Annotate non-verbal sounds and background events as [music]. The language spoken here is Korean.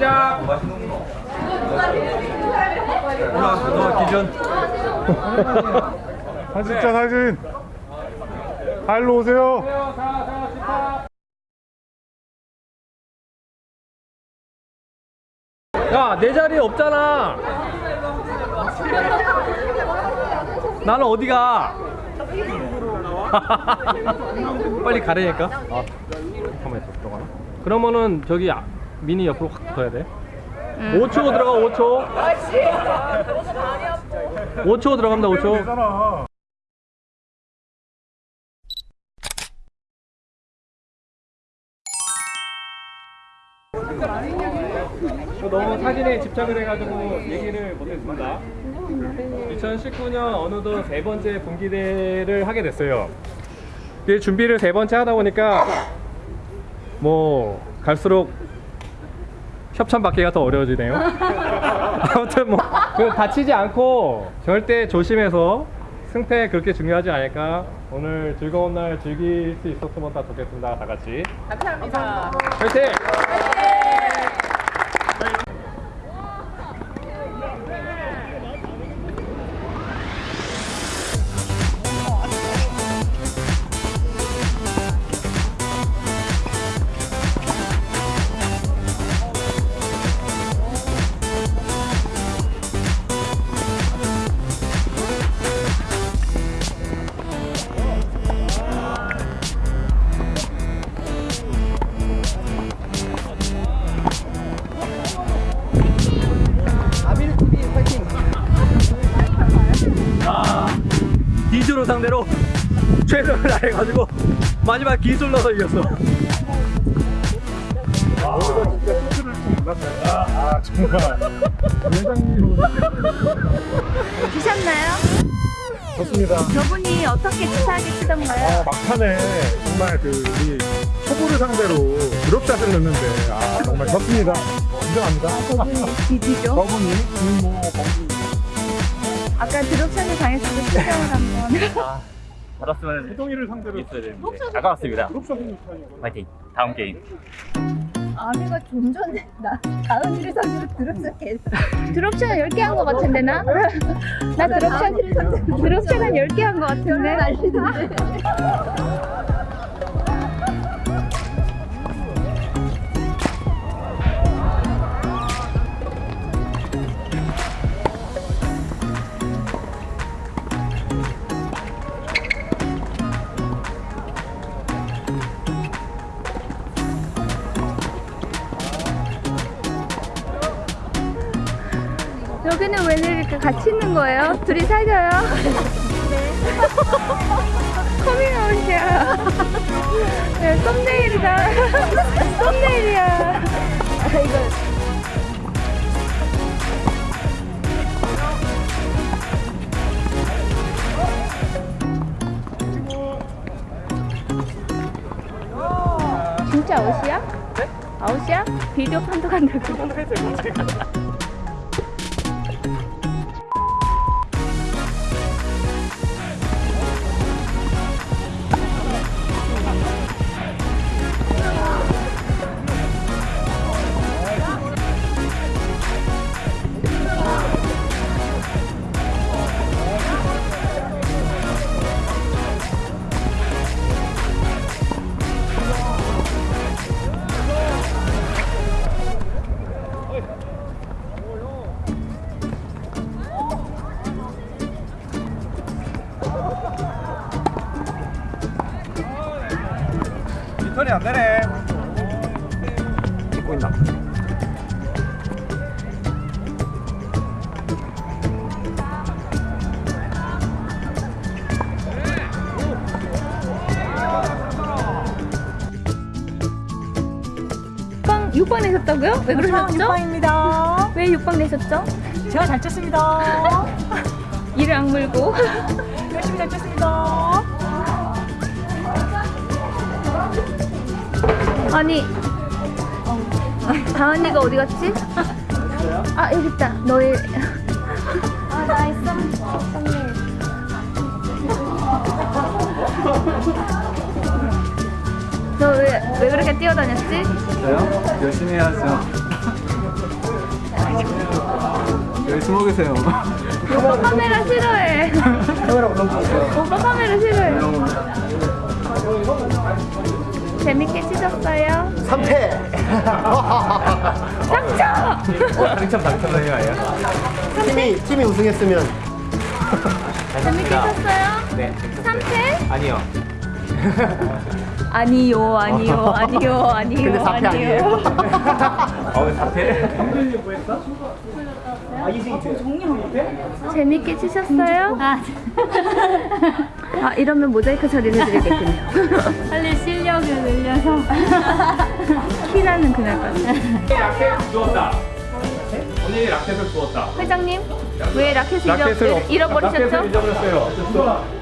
시작. 너 기준. 사진 찍자 사진 발로 오세요 야, 내 자리에 없잖아. 나는 어디가? [laughs] 빨리 가려니까. 아, 가만히 있어. 들어가나? 그러면은 저기 아- 미니 옆으로 확 붙어야 돼. 5초 들어가 5초. 5초 들어갑니다 5초. 되잖아 너무 사진에 집착을 해가지고 얘기를 못했습니다. 2019년 어느덧 세 번째 분기대를 하게 됐어요. 준비를 세 번째 하다 보니까 뭐 갈수록 협찬 받기가 더 어려워지네요. [laughs] 아무튼 뭐그 다치지 않고 절대 조심해서 승패 그렇게 중요하지 않을까. 오늘 즐거운 날 즐길 수 있었으면 다 좋겠습니다. 다 같이. 감사합니다. 화이팅! 기술로 상대로 최선을 다해가지고 마지막 기술 넣어서 이겼어. 아 정말 회장님 드셨나요? 좋습니다 저분이 어떻게 치사하게 치던가요? 아 막판에 정말 그 우리 초보를 상대로 드롭샷을 넣는데 아 정말 좋습니다 인정합니다 저분이 디디죠? 저분이 김모 범준 아까 드롭샷을 당했을 때 표정을 한번. 받았으면 세동이를 상대로 있어야 되는데. 아까웠습니다. 파이팅. 다음 게임. 아내가 좀 전에 나 다은이를 상대로 드롭샷 계속 [laughs] 드롭샷 10개 한 거 같은데 나? 나 드롭샷 드롭샷 한 10개 한 거 같은데 [laughs] 여기는 왜 이렇게 같이 있는 거예요? 둘이 사겨요? 네. [laughs] 커밍아웃이야. 네, 썸네일이다. 썸네일이야. 진짜 아웃이야? 네? 아웃이야? 비디오 판독한다고. 리 턴이 안 되네 찍고 있나? 빵 6번 내셨다고요? 왜 그러셨죠? 6번입니다. [laughs] 왜 6번 내셨죠? 제가 잘 쳤습니다. [laughs] 이를 악물고 [laughs] 열심히 잘 쳤습니다. 아니 다은이가 어디 갔지? 아 여기 있다 너의 아 나의 썸 썸네일 너왜 왜 그렇게 뛰어다녔지? 저요? 열심히 해야죠. 여기 숨어 계세요. 오빠 카메라 싫어해. 오빠 카메라 싫어해. 재밌게 치셨어요? 3패! [laughs] 당첨! 당첨 당첨되는 거 아니야? 팀이, 팀이 우승했으면 재밌게 쳤어요? 네. 3패? 아니요. 아니요, 아니요, 아니요, [laughs] 아니요. 근데 4패 아니에요? [laughs] 어왜 사태? 재밌게 치셨어요? 아, 아 이러면 모자이크 처리를 해드리겠군요. [laughs] 빨리 실력을 늘려서 키나는 그날까지. 라켓 주웠다. 언니 라켓을 주웠다. 회장님 왜 라켓을 라켓을 잃어버리셨죠? 라켓을 잊어버렸어요.